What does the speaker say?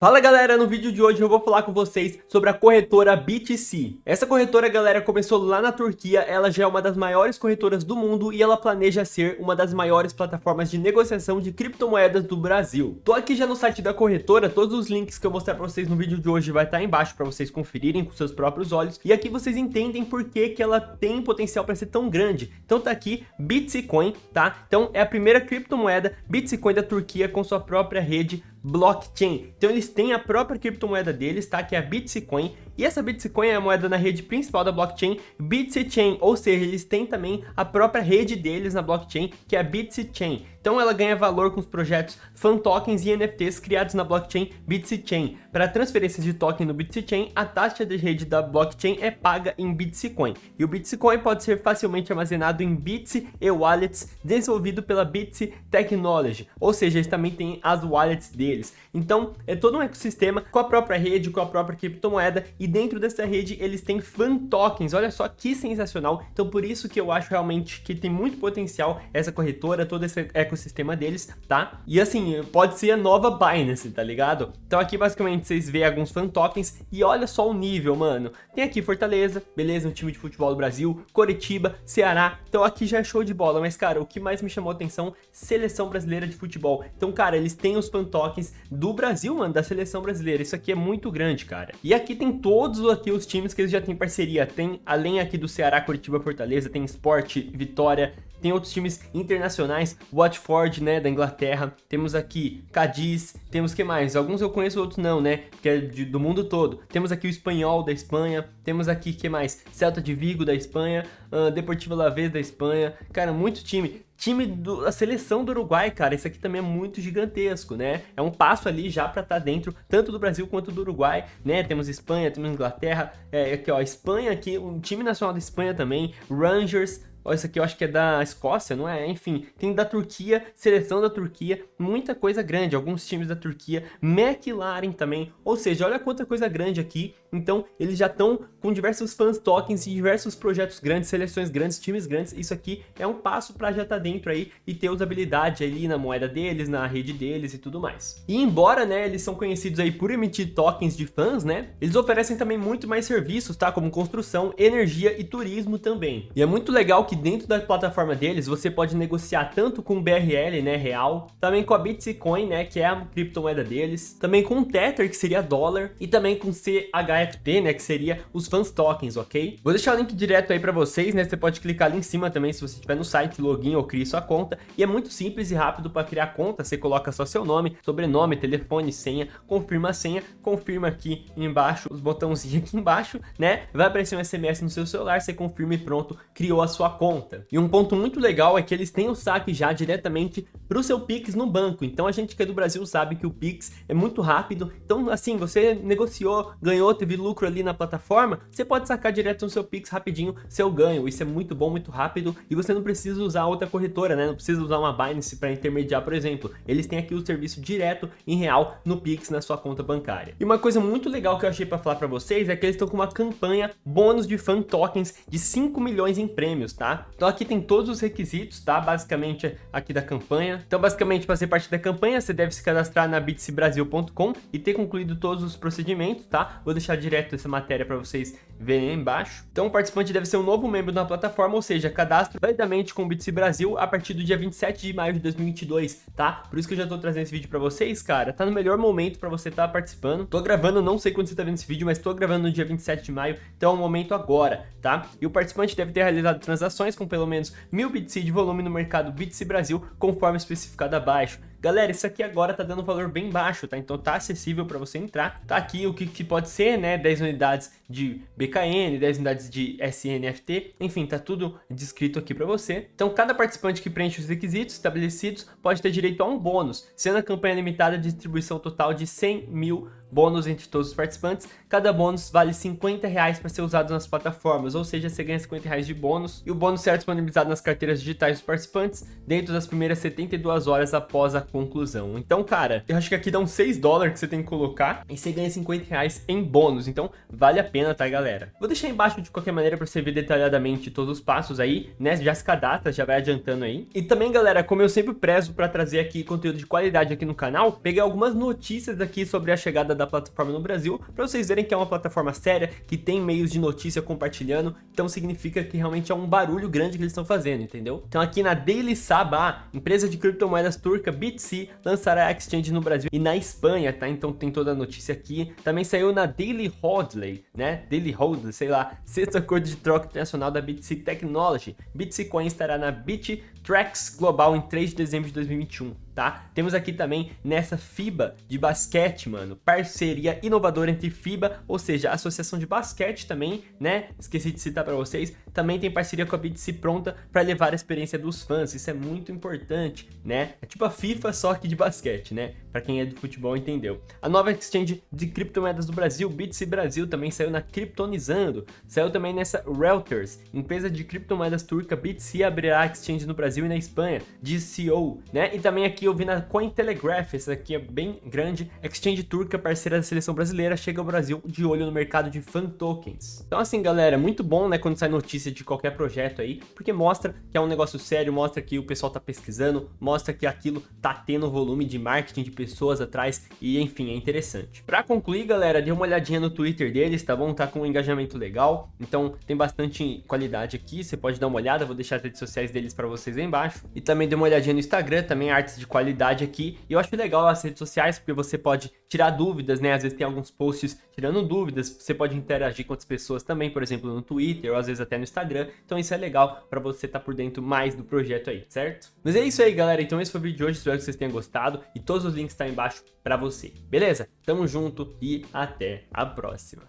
Fala galera, no vídeo de hoje eu vou falar com vocês sobre a corretora BTC. Essa corretora, galera, começou lá na Turquia, ela já é uma das maiores corretoras do mundo e ela planeja ser uma das maiores plataformas de negociação de criptomoedas do Brasil. Tô aqui já no site da corretora, todos os links que eu mostrar pra vocês no vídeo de hoje vai estar embaixo para vocês conferirem com seus próprios olhos. E aqui vocês entendem por que, que ela tem potencial para ser tão grande. Então tá aqui Bitcoin, tá? Então é a primeira criptomoeda Bitcoin da Turquia com sua própria rede blockchain. Então eles têm a própria criptomoeda deles, tá? Que é a Bitcoin. E essa Bitcoin é a moeda na rede principal da blockchain Bitchain, ou seja, eles têm também a própria rede deles na blockchain, que é a Bitchain. Então ela ganha valor com os projetos Fan Tokens e NFTs criados na blockchain Bitchain. Para transferências de token no Bitchain, a taxa de rede da blockchain é paga em Bitcoin. E o Bitcoin pode ser facilmente armazenado em bits e wallets desenvolvido pela Bits Technology, ou seja, eles também têm as wallets deles. Então é todo um ecossistema com a própria rede, com a própria criptomoeda e dentro dessa rede eles têm fan tokens. Olha só que sensacional. Então por isso que eu acho realmente que tem muito potencial essa corretora, todo esse ecossistema ecossistema deles, tá? E assim, pode ser a nova Binance, tá ligado? Então aqui basicamente vocês veem alguns fan tokens e olha só o nível, mano. Tem aqui Fortaleza, beleza, um time de futebol do Brasil, Coritiba, Ceará. Então aqui já é show de bola, mas cara, o que mais me chamou a atenção, seleção brasileira de futebol. Então cara, eles têm os fan tokens do Brasil, mano, da seleção brasileira. Isso aqui é muito grande, cara. E aqui tem todos aqui os times que eles já têm parceria. Tem, além aqui do Ceará, Coritiba, Fortaleza, tem Sport, Vitória, tem outros times internacionais, Watford, né, da Inglaterra, temos aqui Cadiz, temos que mais? Alguns eu conheço, outros não, né, que é de, do mundo todo. Temos aqui o Espanhol da Espanha, temos aqui, que mais? Celta de Vigo da Espanha, uh, Deportivo Alavés da Espanha, cara, muito time time da seleção do Uruguai, cara, isso aqui também é muito gigantesco, né? É um passo ali já para estar tá dentro tanto do Brasil quanto do Uruguai, né? Temos Espanha, temos Inglaterra, é, aqui ó, Espanha aqui, um time nacional da Espanha também, Rangers, Ó, isso aqui eu acho que é da Escócia, não é? Enfim, tem da Turquia, seleção da Turquia, muita coisa grande, alguns times da Turquia, McLaren também, ou seja, olha quanta coisa grande aqui, então eles já estão com diversos fans tokens e diversos projetos grandes, seleções grandes, times grandes, isso aqui é um passo para já estar tá dentro aí e ter usabilidade ali na moeda deles, na rede deles e tudo mais. E embora, né, eles são conhecidos aí por emitir tokens de fãs, né, eles oferecem também muito mais serviços, tá, como construção, energia e turismo também. E é muito legal que dentro da plataforma deles você pode negociar tanto com BRL, né, real, também com a Bitcoin, né, que é a criptomoeda deles, também com o Tether, que seria dólar, e também com CHFT, né, que seria os fans tokens, ok? Vou deixar o link direto aí para vocês, né, você pode clicar ali em cima também se você estiver no site, login ou crie sua conta, e é muito simples e rápido para criar conta, você coloca só seu nome, sobrenome, telefone, senha, confirma a senha, confirma aqui embaixo, os botãozinhos aqui embaixo, né, vai aparecer um SMS no seu celular, você confirma e pronto, criou a sua conta conta. E um ponto muito legal é que eles têm o saque já diretamente para o seu Pix no banco. Então a gente que é do Brasil sabe que o Pix é muito rápido. Então assim, você negociou, ganhou, teve lucro ali na plataforma, você pode sacar direto no seu Pix rapidinho seu ganho. Isso é muito bom, muito rápido e você não precisa usar outra corretora, né? Não precisa usar uma Binance para intermediar, por exemplo. Eles têm aqui o serviço direto em real no Pix na sua conta bancária. E uma coisa muito legal que eu achei para falar para vocês é que eles estão com uma campanha bônus de fan tokens de 5 milhões em prêmios, tá? Então aqui tem todos os requisitos, tá? Basicamente aqui da campanha. Então basicamente para ser parte da campanha, você deve se cadastrar na bitsbrasil.com e ter concluído todos os procedimentos, tá? Vou deixar direto essa matéria para vocês verem aí embaixo. Então o participante deve ser um novo membro da plataforma, ou seja, cadastro validamente com o Bitsy Brasil a partir do dia 27 de maio de 2022, tá? Por isso que eu já tô trazendo esse vídeo para vocês, cara. Tá no melhor momento para você estar tá participando. Tô gravando, não sei quando você tá vendo esse vídeo, mas tô gravando no dia 27 de maio, então é o momento agora, tá? E o participante deve ter realizado transações com pelo menos 1000 BTC de volume no mercado BTC Brasil, conforme especificado abaixo. Galera, isso aqui agora tá dando um valor bem baixo, tá? Então tá acessível para você entrar. Tá aqui o que, que, pode ser, né? 10 unidades de BKN, 10 unidades de SNFT, enfim, tá tudo descrito aqui para você. Então cada participante que preenche os requisitos estabelecidos pode ter direito a um bônus, sendo a campanha limitada de distribuição total de 100 mil bônus entre todos os participantes. Cada bônus vale 50 reais para ser usado nas plataformas, ou seja, você ganha 50 reais de bônus. E o bônus será disponibilizado nas carteiras digitais dos participantes dentro das primeiras 72 horas após a conclusão. Então, cara, eu acho que aqui dá uns 6 dólares que você tem que colocar e você ganha 50 reais em bônus. Então, vale a pena, tá, galera? Vou deixar embaixo de qualquer maneira para você ver detalhadamente todos os passos aí, né? Já se cadastra, já vai adiantando aí. E também, galera, como eu sempre prezo para trazer aqui conteúdo de qualidade aqui no canal, peguei algumas notícias aqui sobre a chegada da plataforma no Brasil, para vocês verem que é uma plataforma séria, que tem meios de notícia compartilhando, então significa que realmente é um barulho grande que eles estão fazendo, entendeu? Então aqui na Daily Sabah, empresa de criptomoedas turca BTC lançará a exchange no Brasil e na Espanha, tá? Então tem toda a notícia aqui. Também saiu na Daily Hodley, né? Daily Hodley, sei lá, sexto acordo de troca internacional da BTC Technology. BTC Coin estará na BitTrax Global em 3 de dezembro de 2021 tá? Temos aqui também nessa FIBA de basquete, mano, parceria inovadora entre FIBA, ou seja, a Associação de Basquete também, né? Esqueci de citar para vocês, também tem parceria com a BTC pronta para levar a experiência dos fãs, isso é muito importante, né? É tipo a FIFA só que de basquete, né? Para quem é do futebol entendeu. A nova exchange de criptomoedas do Brasil, BTC Brasil, também saiu na Kryptonizando, saiu também nessa Reuters, empresa de criptomoedas turca, BTC abrirá exchange no Brasil e na Espanha, DCO, né? E também aqui eu vi na Cointelegraph, essa aqui é bem grande, Exchange Turca, parceira da seleção brasileira, chega ao Brasil de olho no mercado de fan tokens. Então assim, galera, muito bom, né, quando sai notícia de qualquer projeto aí, porque mostra que é um negócio sério, mostra que o pessoal tá pesquisando, mostra que aquilo tá tendo volume de marketing de pessoas atrás e, enfim, é interessante. Pra concluir, galera, dê uma olhadinha no Twitter deles, tá bom? Tá com um engajamento legal, então tem bastante qualidade aqui, você pode dar uma olhada, vou deixar as redes sociais deles pra vocês aí embaixo. E também dê uma olhadinha no Instagram, também artes de qualidade aqui. E eu acho legal as redes sociais, porque você pode tirar dúvidas, né? Às vezes tem alguns posts tirando dúvidas, você pode interagir com outras pessoas também, por exemplo, no Twitter, ou às vezes até no Instagram. Então isso é legal para você estar tá por dentro mais do projeto aí, certo? Mas é isso aí, galera. Então esse foi o vídeo de hoje, espero que vocês tenham gostado. E todos os links tá embaixo para você, beleza? Tamo junto e até a próxima.